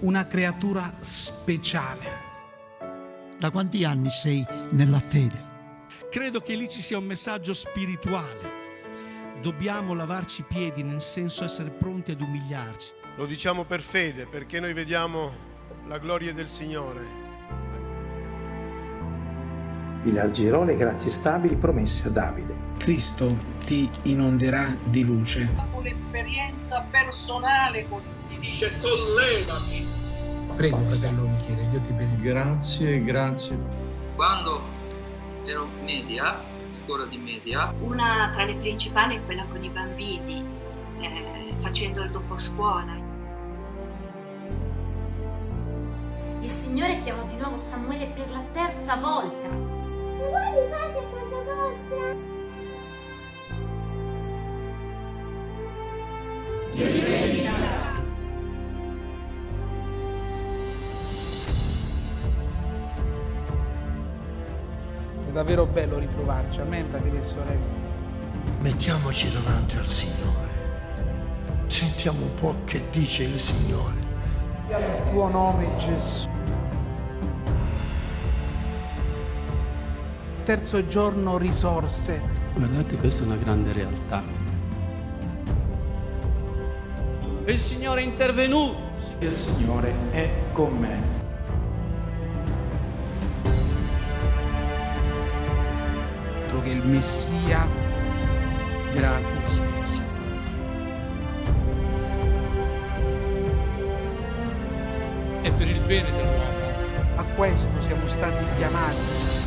una creatura speciale. Da quanti anni sei nella fede? Credo che lì ci sia un messaggio spirituale. Dobbiamo lavarci i piedi, nel senso essere pronti ad umiliarci. Lo diciamo per fede, perché noi vediamo la gloria del Signore. Elargirò le grazie stabili promesse a Davide. Cristo ti inonderà di luce. Un'esperienza personale con lui. Dice sollevati. Prego, fratello Michele, Dio ti benedica. Grazie, grazie. Quando ero media, scuola di media. Una tra le principali è quella con i bambini, eh, facendo il doposcuola. Il Signore chiamò di nuovo Samuele per la terza volta. Davvero bello ritrovarci, amen fratelli e sorelle. Mettiamoci davanti al Signore. Sentiamo un po' che dice il Signore. Il tuo nome Gesù. Terzo giorno risorse. Guardate, questa è una grande realtà. Il Signore è intervenuto. Il Signore è con me. Che il Messia era. È per il bene dell'uomo. A questo siamo stati chiamati.